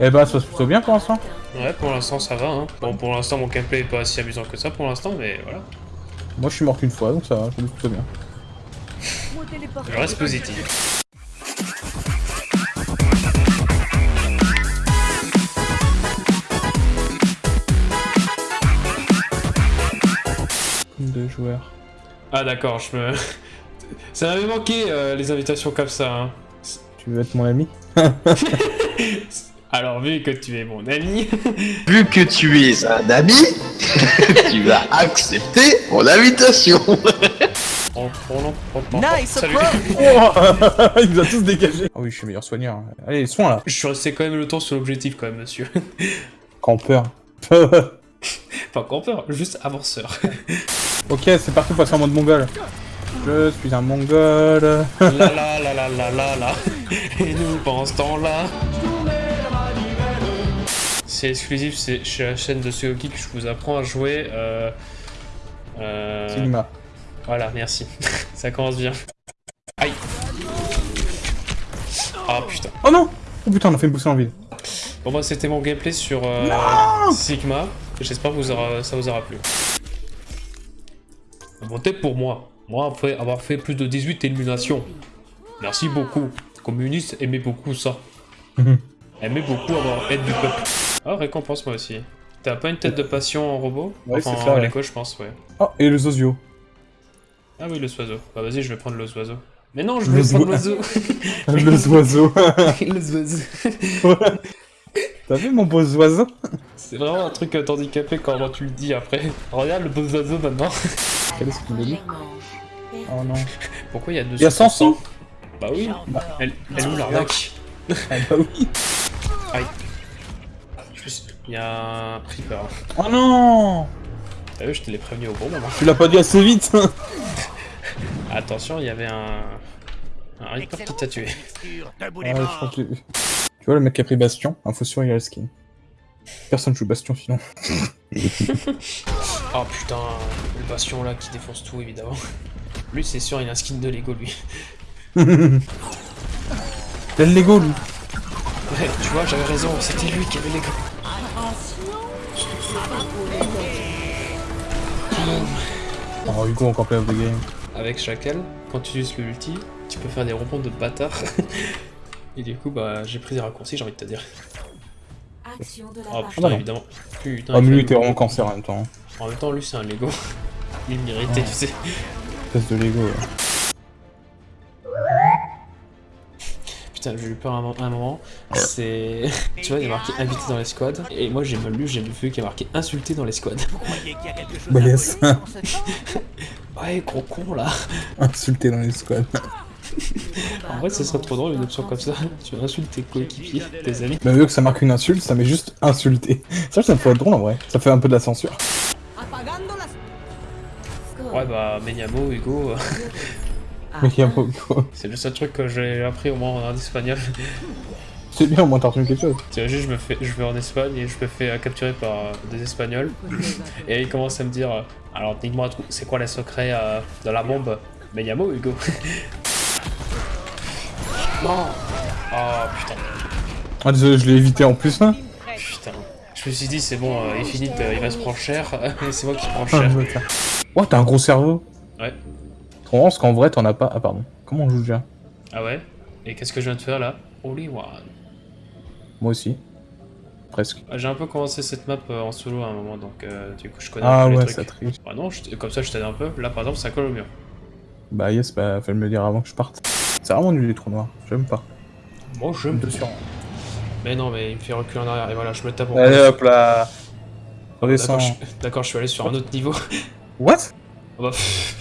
Eh bah, ça se passe plutôt bien pour l'instant. Ouais, pour l'instant ça va. Hein. Bon, pour l'instant mon gameplay est pas si amusant que ça pour l'instant, mais voilà. Moi, je suis mort qu'une fois, donc ça va, passe plutôt bien. Je reste positif. Deux joueurs. Ah d'accord, je me... Ça m'avait manqué euh, les invitations comme ça. Hein. Tu veux être mon ami? Alors vu que tu es mon ami... Vu que tu es un ami, tu vas accepter mon invitation. Oh, oh non, oh, oh, Nice salut. Oh Il nous a tous dégagés. Ah oui, je suis meilleur soigneur. Allez, soin là. Je suis resté quand même le temps sur l'objectif quand même, monsieur. Campeur. Pas campeur, juste avanceur. ok, c'est parti, passer en mode mongol. Je suis un mongol. la la la la la la la. Et nous, pendant ce temps-là... C'est exclusif, c'est chez la chaîne de Suyoki que je vous apprends à jouer. Euh... Euh... Sigma. Voilà, merci. Ça commence bien. Aïe. Ah putain. Oh non Oh putain, on a fait une boussole en vide. Bon bah c'était mon gameplay sur euh, Sigma. J'espère que vous aura, ça vous aura plu. Votez pour moi. Moi, après avoir fait plus de 18 éliminations. Merci beaucoup. Communiste, aimez beaucoup ça. aimez beaucoup avoir aide du peuple. Ah, récompense moi aussi. T'as pas une tête de passion en robot Ouais, Enfin, c'est ça, en ouais. Je pense, ouais. Oh, et le Zozio. Ah oui, le oiseau. Bah vas-y, je vais prendre le oiseau. Mais non, je voulais Le prendre oiseau. l'oiseau. le oiseau. le oiseau. T'as vu mon beau oiseau? C'est vraiment un truc euh, handicapé quand tu le dis après. Regarde le beau oiseau maintenant. Quel est-ce qu'il dit? Oh non. Pourquoi il y a deux Il y a 100 sous? Bah oui. Elle, elle est où l'arnaque? Ah bah oui. Aïe. Suis- Il y a un creeper. Oh non T'as vu, je te l'ai prévenu au bon moment. Tu l'as pas dit assez vite Attention, il y avait un... Un reaper qui t'a tué. Ah je que. Tu vois le mec qui a pris Bastion, info sur il a le skin. Personne joue Bastion sinon. Oh putain, le bastion là qui défonce tout évidemment. Lui c'est sûr, il a un skin de Lego lui. T'as le Lego lui? Ouais, tu vois, j'avais raison, c'était lui qui avait Lego. Oh Hugo encore play of the game. Avec Chacal, quand tu utilises le ulti, tu peux faire des rebonds de bâtard. Et du coup, bah, j'ai pris des raccourcis, j'ai envie de te dire. Action de la Oh putain, non. évidemment. Putain, Oh mais il lui t'es vraiment cancer en même temps. hein. En même temps, lui c'est un Lego. Il méritait, tu sais. Espèce de Lego. ouais. Putain, j'ai eu peur à un, un moment. C'est. tu vois, il y a marqué invité dans les squads. Et moi j'ai mal lu, j'ai vu qu'il y a marqué insulté dans les squads. Bah yes. Ouais, gros con là. Insulté dans les squads. En vrai, ce serait trop drôle une option comme ça. Tu insultes tes coéquipiers, tes amis. Mais vu que ça marque une insulte, ça met juste insulté. Ça, ça me fait être drôle en vrai. Ça fait un peu de la censure. Ouais, bah, Menyamo, Hugo, Mais il y a c'est le seul truc que j'ai appris au moins en espagnol. C'est bien, au moins t'as retenu quelque chose. T'imagines, je me fais, je vais en Espagne et je me fais capturer par euh, des Espagnols. Et ils commencent à me dire, euh, alors dites-moi, tout- c'est quoi les secrets euh, de la bombe? Menyamo, Hugo Non Oh putain, Ah désolé, je l'ai évité en plus hein. putain. Je me suis dit, c'est bon, euh, Infinite, euh, il va se prendre cher, et c'est moi qui prends Ah, cher. Oh, t'as un gros cerveau. Ouais. Parce qu'en vrai, t'en as pas. Ah, pardon. Comment on joue déjà? Ah ouais? Et qu'est-ce que je viens de faire là? Holy one. Moi aussi. Presque. Ah, J'ai un peu commencé cette map euh, en solo à un moment, donc euh, du coup je connais Ah un peu ouais, les ça trucs. triche. Bah non, je- comme ça je t'aide un peu. Là par exemple ça colle au mur. Bah yes, bah fallait me le dire avant que je parte. C'est vraiment nul les trous noirs. J'aime pas. Bon je J'aime dessus. Mais non mais il me fait reculer en arrière et voilà je me tape en Allez hop là. D'accord Redescends. je... d'accord, je suis allé sur un autre niveau. What? Oh bah pff.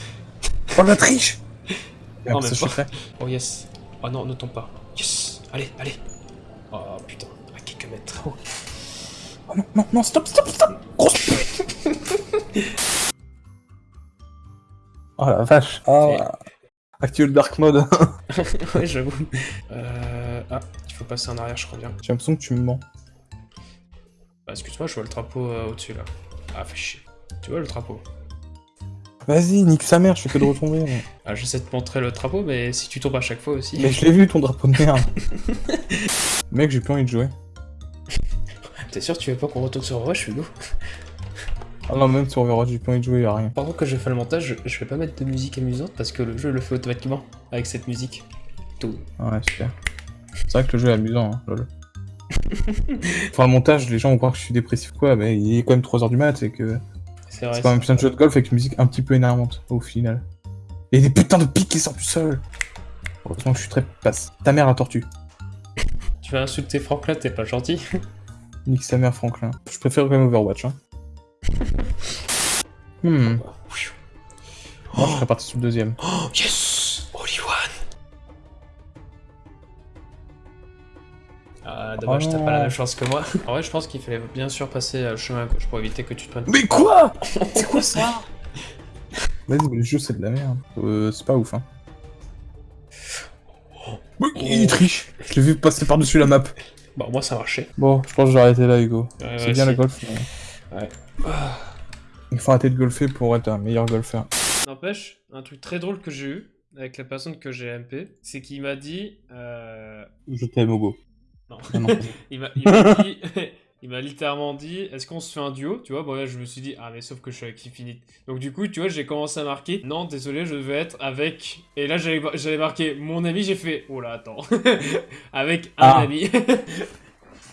Oh la triche Non, même pas. Oh yes. Oh non ne tombe pas. Yes. Allez, allez. Oh putain, à quelques mètres. Oh. Oh non, non, non, stop, stop, stop Grosse pute Oh la vache. Oh, Actuel dark mode. ouais j'avoue. Euh... Ah, il faut passer en arrière je crois bien. J'ai l'impression que tu me mens. Bah excuse-moi je vois le drapeau euh, au-dessus là. Ah fais chier. Tu vois le drapeau? Vas-y, nique sa mère, je fais que de retomber. Ah, j'essaie de te montrer le drapeau, mais si tu tombes à chaque fois aussi. Mais je l'ai vu ton drapeau de merde. Mec, j'ai plus envie de jouer. T'es sûr tu veux pas qu'on retourne sur Rush, Hugo Ah non, même sur Overwatch, j'ai pas envie de jouer, y'a rien. Par contre, quand je fais le montage, je, je vais pas mettre de musique amusante parce que le jeu le fait automatiquement avec cette musique. Tout. Ouais, super. C'est vrai que le jeu est amusant, hein, lol. Enfin, le montage, les gens vont croire que je suis dépressif quoi, mais il est quand même 3h du mat, et que C'est vrai. c'est quand même plein de jeux de golf avec une musique un petit peu énervante, au final. Et des putains de pics qui sortent du sol Heureusement que je suis très passe. Ta mère la tortue. Tu vas insulter Franklin, t'es pas gentil. Nique sa mère, Franklin. Je préfère quand même Overwatch, hein. Hmm. Moi, je serais parti sur le deuxième. Oh, yes Ah, dommage, t'as pas la même chance que moi. En vrai, je pense qu'il fallait bien sûr passer euh, le chemin à gauche pour éviter que tu te prennes. Mais quoi? C'est quoi ça? Vas-y, mais le jeu c'est de la merde. Euh, c'est pas ouf, hein. Il triche Je l'ai vu passer par-dessus la map. Bah, moi, ça marchait. Bon, je pense que je vais arrêter là, Hugo. Ouais, c'est ouais, bien le golf, mais... Ouais. Il faut arrêter de golfer pour être un meilleur golfeur. N'empêche, un truc très drôle que j'ai eu avec la personne que j'ai MP, c'est qu'il m'a dit. Euh... Je t'aime, Hugo. Non. Non. il m'a il m'a dit. Il m'a littéralement dit, est-ce qu'on se fait un duo Tu vois, bon là je me suis dit, ah mais sauf que je suis avec Infinite. Donc du coup, tu vois, j'ai commencé à marquer, non, désolé, je devais être avec... Et là j'avais j'avais marqué mon ami, j'ai fait, oh là, attends. avec un Ah. ami.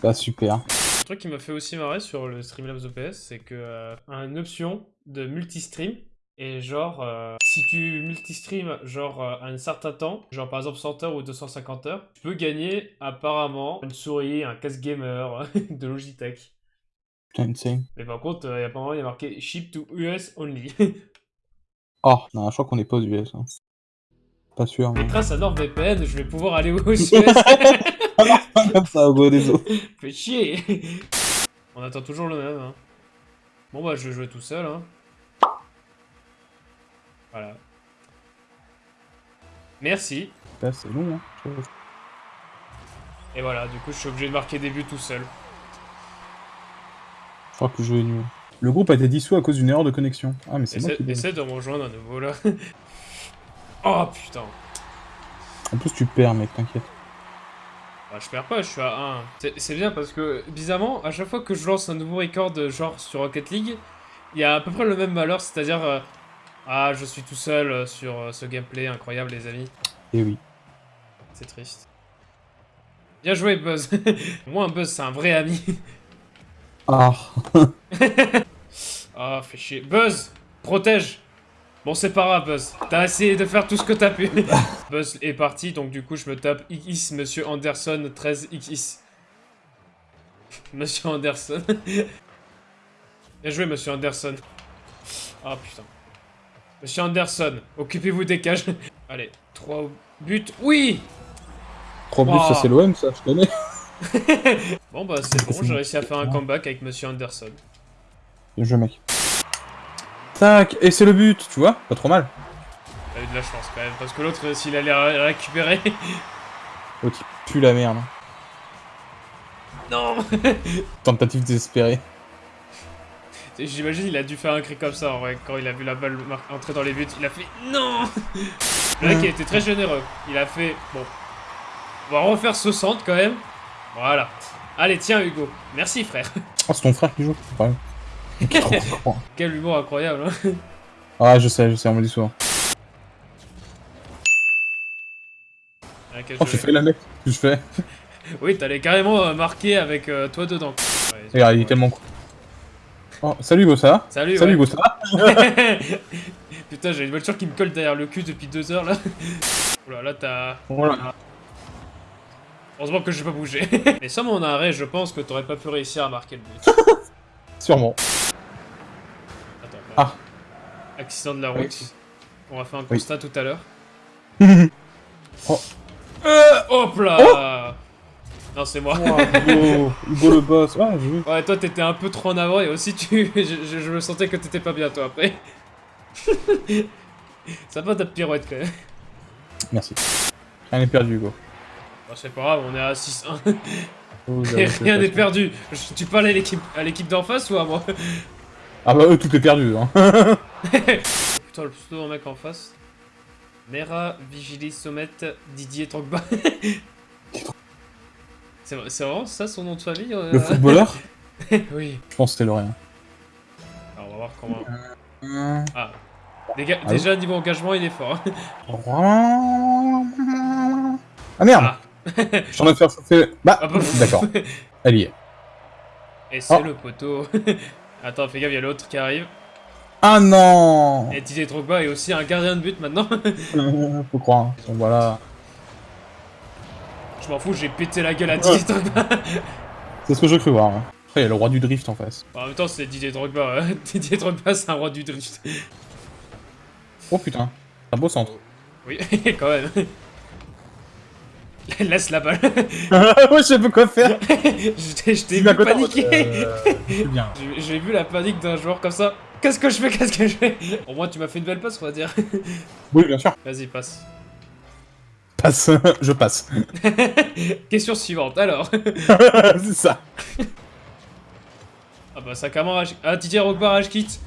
Bah super. Un truc qui m'a fait aussi marrer sur le Streamlabs OPS, c'est que euh, une option de multistream et genre euh, si tu multistream genre euh, à un certain temps, genre par exemple 100 heures ou 250 heures, tu peux gagner apparemment une souris, un casque gamer de Logitech. Mais par contre, euh, apparemment il y a marqué ship to US only. Oh, non, je crois qu'on est pas aux US. Hein. Pas sûr, mais... Grâce à NordVPN, je vais pouvoir aller aux US. Pas comme ça, désolé. Fait chier. On attend toujours le même. Hein. Bon bah je vais jouer tout seul. Hein. Voilà. Merci. Là, c'est long, hein. je trouve. Et voilà, du coup je suis obligé de marquer des buts tout seul. Je crois que le jeu est nul. Le groupe a été dissous à cause d'une erreur de connexion. Ah, mais c'est moi Essaie, qui essaie de me rejoindre à nouveau là. oh putain. En plus, tu perds, mec, t'inquiète. Bah, je perds pas, je suis à 1. C'est- bien parce que, bizarrement, à chaque fois que je lance un nouveau record, genre sur Rocket League, il y a à peu près le même malheur, c'est-à-dire... euh, ah, je suis tout seul euh, sur euh, ce gameplay incroyable, les amis. Et oui. C'est triste. Bien joué, Buzz. Moi, un Buzz, c'est un vrai ami. Ah. Ah, fais chier. Buzz, protège. Bon, c'est pas grave, Buzz. T'as essayé de faire tout ce que t'as pu. Buzz est parti, donc du coup, je me tape XX, Monsieur Anderson, 13XX. Monsieur Anderson. Bien joué, Monsieur Anderson. Ah, putain. Monsieur Anderson, occupez-vous des cages. Allez, 3 buts. Oui 3 buts, Wow. ça c'est l'OM, ça, je connais. Bon, bah, c'est bon, j'ai réussi à faire un comeback avec Monsieur Anderson. Bien joué, mec. Tac, et c'est le but, tu vois Pas trop mal. T'as eu de la chance quand même, parce que l'autre, s'il allait ré- récupérer. Oh, qui pue la merde. non Tentative désespérée. J'imagine il a dû faire un cri comme ça en vrai, quand il a vu la balle entrer dans les buts. Il a fait NON Le mec il était très généreux. Il a fait bon. On va refaire ce centre quand même. Voilà. Allez, tiens Hugo. Merci frère. Oh, c'est ton frère qui joue. Quel humour incroyable. Hein Ah, je sais, je sais, on me dit souvent. Ah, Oh, jeu. j'ai fait la mec. je fais. Oui, t'allais carrément euh, marquer avec euh, toi dedans. Ouais, Regarde, il est ouais. tellement con. Oh, salut va Salut, Salut ouais. Va Putain, j'ai une voiture qui me colle derrière le cul depuis deux heures là. Oula, là t'as. Voilà. Heureusement que j'ai pas bougé. Mais sans mon arrêt, je pense que t'aurais pas pu réussir à marquer le but. Sûrement. Attends. Ah. Accident de la Oui. route. On a fait un Oui. constat tout à l'heure. Oh. Euh, hop là Non, c'est moi. Oh, Hugo, Hugo le boss. Ouais, j'ai vu. Ouais, toi t'étais un peu trop en avant et aussi tu. je, je- je me sentais que t'étais pas bien toi après. Ça va ta pirouette quand même. Merci. Rien n'est perdu, Hugo. Bon, c'est pas grave, on est à 6-1. Oh, Et j'avoue, rien n'est perdu. Je- Tu parles à l'équipe d'en face ou à moi? Ah bah eux, tout est perdu. Hein. Putain, le pseudo mec en face. Mera Vigilis Sommet Didier Drogba. C'est vrai- c'est vraiment ça son nom de famille euh Le footballeur oui. Je pense que c'était le rien. Alors, on va voir comment... Hum. Ah. Déjà, niveau engagement, il est fort. hein. Ah merde Ah. Je suis en train de faire chauffer... Bah, Ah, bah, d'accord. Elle y est. Et c'est Oh. le poteau. Attends, fais gaffe, il y a l'autre qui arrive. Ah non Et Didier Drogba est aussi un gardien de but maintenant. Faut croire. hein. Donc voilà. Je m'en fous, j'ai pété la gueule à Didier Drogba. C'est ce que j'ai cru voir. hein. Après, il y a le roi du drift en face. en même temps, c'est Didier Drogba. euh. Didier Drogba, c'est un roi du drift. Oh putain. Un beau centre. Oui, quand même. Laisse la balle. je sais pas quoi faire. je t'ai je vu paniquer. Euh, c'est bien. J'ai vu la panique d'un joueur comme ça. Qu'est-ce que je fais Qu'est-ce que je fais? Au moins, tu m'as fait une belle passe, on va dire. Oui, bien sûr. Vas-y, passe. Passe. je passe. Question suivante, alors. c'est ça. Ah bah, ça rage... Ah, Didier Drogba rage quitte.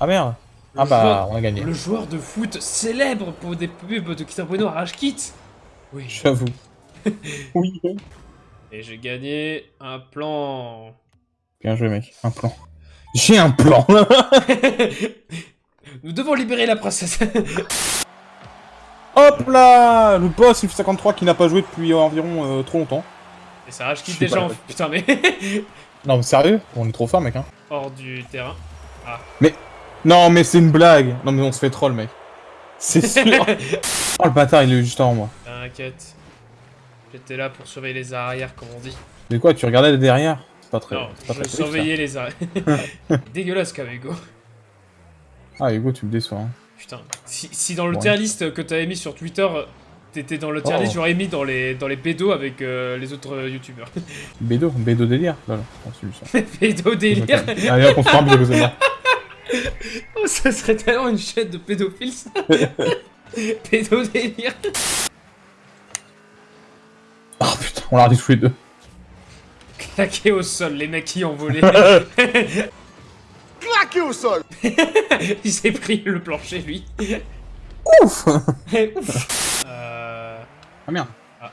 Ah merde. Le Ah bah, joueur- on a gagné. Le joueur de foot célèbre pour des pubs de Cristiano Bueno rage quitte. Oui. J'avoue. oui. Et j'ai gagné un plan. Bien joué, mec. Un plan. J'ai un plan. Nous devons libérer la princesse. Hop là Le boss F53 qui n'a pas joué depuis environ euh, trop longtemps. Et ça rage quitte déjà en... Putain mais... Non, mais sérieux? On est trop fort, mec. Hein. Hors du terrain. Non, mais c'est une blague. Non, mais on se fait troll, mec. C'est sûr. oh, le bâtard, il est juste avant moi. T'inquiète. J'étais là pour surveiller les arrières comme on dit. Mais quoi, tu regardais derrière? C'est pas très. Non, c'est pas je très surveillais les arrières. Dégueulasse comme Hugo. Ah, Hugo, tu me déçois. Hein. Putain. Si, si dans le Ouais. tier list que t'avais mis sur Twitter, t'étais dans le tier Oh. list, j'aurais mis dans les, dans les bédos avec euh, les autres euh, youtubeurs. Bédo, Bédo délire. Voilà, ça. Bédo délire Allez, hop, on se parle de. Oh, ça serait tellement une chaîne de pédophiles, ça Pédo délire Oh putain, on l'a regardé tous les deux. Claqué au sol, les mecs qui ont volé. Claqué au sol Il s'est pris le plancher, lui. Ouf Ouf. Euh... Ah merde. Ah.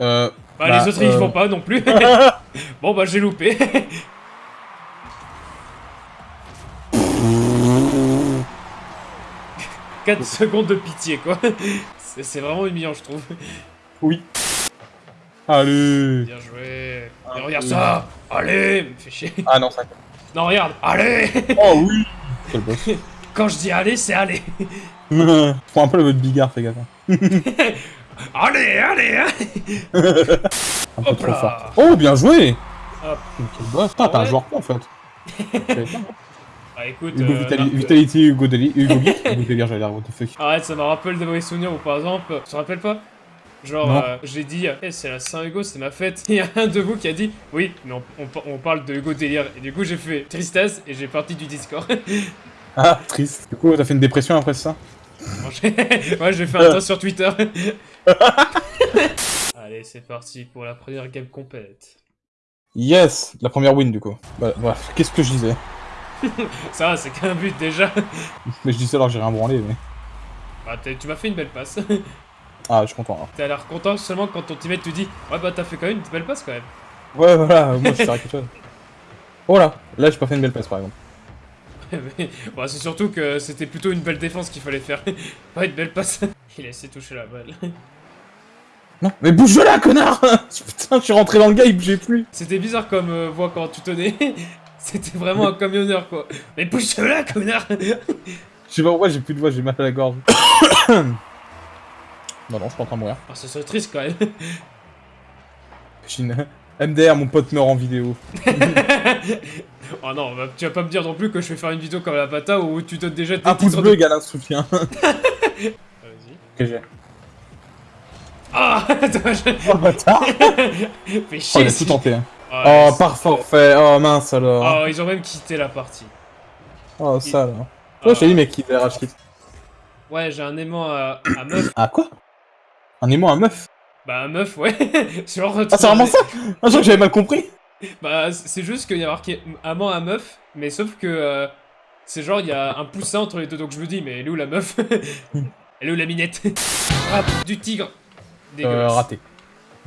Euh. Bah, Bah, les autres, ils euh. vont pas non plus. bon, bah, j'ai loupé. 4 secondes de pitié, quoi. C'est vraiment humiliant, je trouve. Oui. Allez Bien joué. Regarde ça Allez Me fais chier. Ah non, ça. Non, regarde Allez Oh oui le boss. Quand je dis allez, c'est allez Prends un peu le mode bigard, fais gaffe. hein. Allez, allez, allez Un peu Hop trop là. fort. Oh, bien joué Hop. Quel boss Putain, t'es un joueur pro en fait. Bah écoute, Hugo euh, Vitali- non, Vitality, Hugo Deli, Hugo Geek, Hugo Délire, j'allais dire, what the fuck. Arrête, ça me rappelle de mauvais souvenirs où par exemple, tu te rappelles pas? Genre, euh, j'ai dit, Eh, c'est la Saint-Hugo, c'est ma fête. Il y a un de vous qui a dit, oui, mais on, on, on parle de Hugo Délire. Et du coup, j'ai fait tristesse et j'ai parti du Discord. Ah, triste. Du coup, t'as fait une dépression après ça? Ouais, j'ai fait un toast sur Twitter. Allez, c'est parti pour la première game complète. Yes La première win, du coup. Bah, bref, qu'est-ce que je disais? Ça, va, c'est qu'un but déjà. Mais je disais alors que j'ai rien branlé, mais... Bah, t'es- tu m'as fait une belle passe. Ah, je suis content. T'as l'air content seulement quand ton teammate te dit, ouais, bah, t'as fait quand même une belle passe quand même. Ouais, voilà, moi, je sais quelque chose. Oh là Là, j'ai pas fait une belle passe, par exemple. Bon, c'est surtout que c'était plutôt une belle défense qu'il fallait faire. Pas une belle passe. Il a essayé de toucher la balle. Non, mais bouge de là, connard Putain, je suis rentré dans le gars, il bougeait plus C'était bizarre comme euh, voix quand tu tenais. C'était vraiment un camionneur quoi. Mais bouge de là, connard Je sais pas pourquoi j'ai plus de voix, j'ai mal à la gorge. non, non, je suis pas en train de mourir. Ah, Ça serait triste quand même. J'ai une- MDR, mon pote meurt en vidéo. oh non, bah, tu vas pas me dire non plus que je vais faire une vidéo comme la pata où tu donnes déjà tes Un pouce bleu de- égale un soutien. Vas-y. que j'ai. Ah. Oh, bâtard Fais Oh, chier il a tout tenté. hein. Oh, c'est- par forfait. Oh, mince alors. Oh, ils ont même quitté la partie. Oh, ça là. Je t'ai dit, mec, rage quitte. Ouais, j'ai un aimant à, à meuf. Ah, quoi? Un aimant à meuf Bah, un meuf, ouais. Genre, Ah, c'est vraiment ça Ah, je crois que j'avais mal compris. Bah, c'est juste qu'il y a marqué amant à meuf, mais sauf que euh, c'est genre, il y a un poussin entre les deux, donc je me dis, mais elle est où la meuf Elle est où la minette Ah, du tigre Euh, Dégueulasse. raté.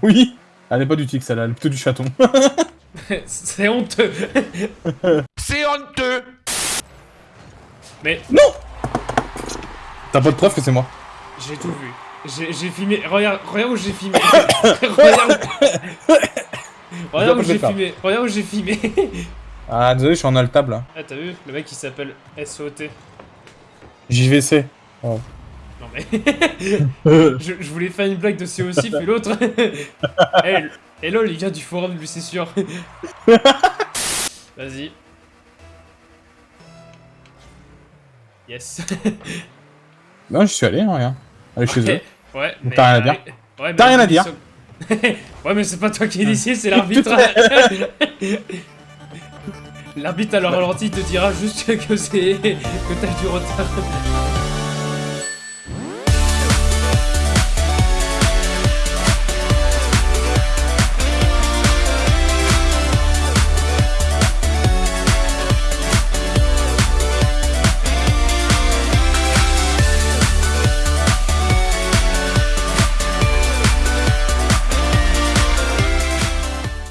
Oui Elle n'est pas du tic, celle-là, elle est plutôt du chaton. C'est honteux. C'est honteux Mais T'as pas de preuve que c'est moi? j'ai tout vu. J'ai filmé. Regarde, regarde où j'ai filmé. regarde. regarde où j'ai filmé. Regarde où j'ai filmé. Ah, désolé, je suis en altable là. ah, t'as vu? Le mec il s'appelle SOT. JVC. Oh. Non mais. je, je voulais faire une blague de COC, puis l'autre. hey, hello les gars du forum, lui c'est sûr. Vas-y. Yes. Non, je suis allé, hein, rien. Allez chez eux. Ouais, mais. T'as rien à dire Ouais, mais T'as rien à dire Ouais, mais c'est pas toi qui es ici, c'est l'arbitre. L'arbitre à le ralenti te dira juste que c'est. que t'as du retard.